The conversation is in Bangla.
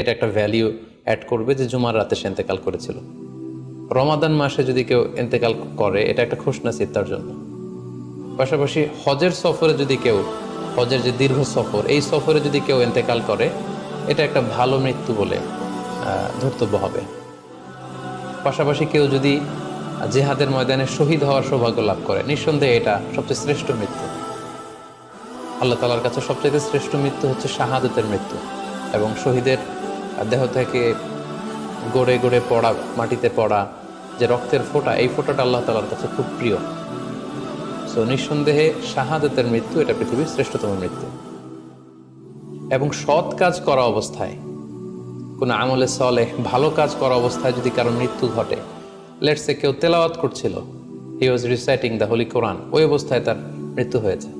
এটা একটা ভ্যালিউ অ্যাড করবে যে জুমার রাতে সে এতেকাল করেছিল। রমাদান মাসে যদি কেউ এতেকাল করে, এটা একটা খুশনাসিদ তার জন্য। পাশাপাশি হজের সফরে যদি কেউ, হজের যে দীর্ঘ সফর, এই সফরে যদি কেউ এতেকাল করে, এটা একটা ভালো মৃত্যু বলে ধর্তব্য হবে। পাশাপাশি কেউ যদি জেহাদের ময়দানে শহীদ হওয়ার সৌভাগ্য লাভ করে, নিঃসন্দেহে এটা সবচেয়ে শ্রেষ্ঠ মৃত্যু। আল্লাহ তালার কাছে সবচেয়ে শ্রেষ্ঠ মৃত্যু হচ্ছে শাহাদতের মৃত্যু এবং শহীদের দেহ থেকে গড়ে গড়ে পড়া, মাটিতে পড়া যে রক্তের ফোঁটা, এই ফোঁটাটা আল্লাহ তালার কাছে খুব প্রিয়। সো নিঃসন্দেহে শাহাদতের মৃত্যু, এটা পৃথিবীর শ্রেষ্ঠতম মৃত্যু। এবং সৎ কাজ করা অবস্থায়, কোনো আমলে সলে ভালো কাজ করা অবস্থায় যদি কারও মৃত্যু ঘটে লেটসে কেউ তেলাওয়াত করছিল he was reciting the holy Quran ওই অবস্থায় তার মৃত্যু হয়েছে।